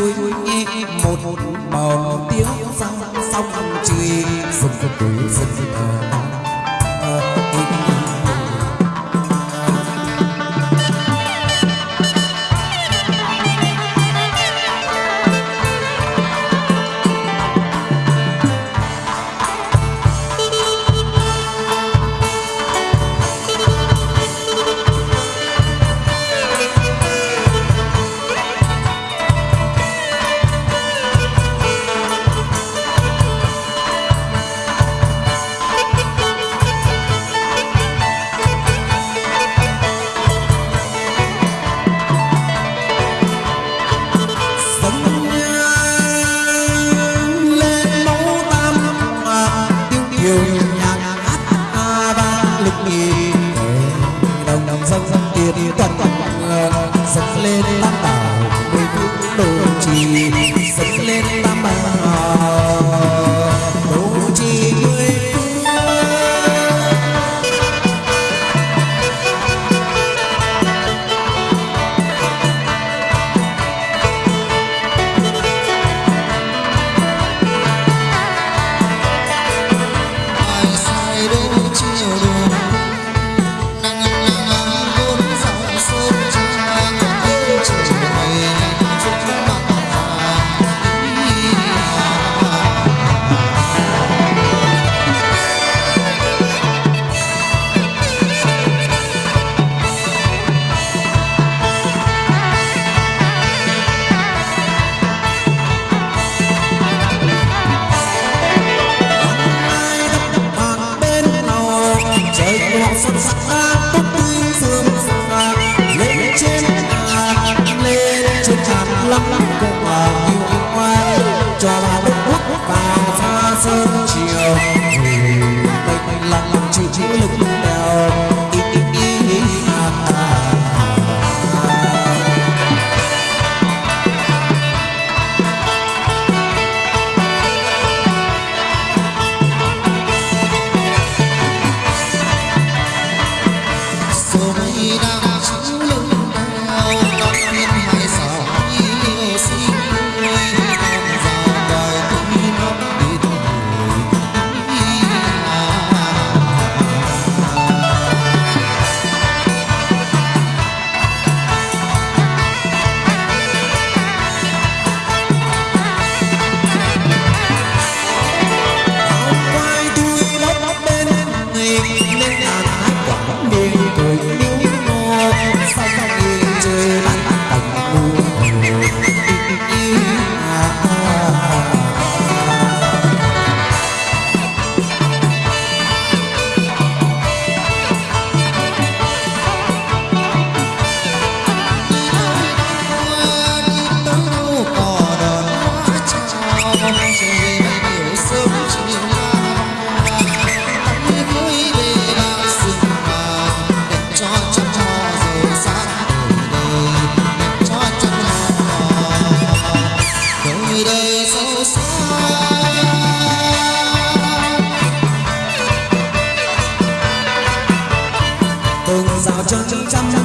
suối một bầu tiếng răng sông truy rừng rừng rừng từng rào tiền trăm dâng lên. Suối 慌慌张张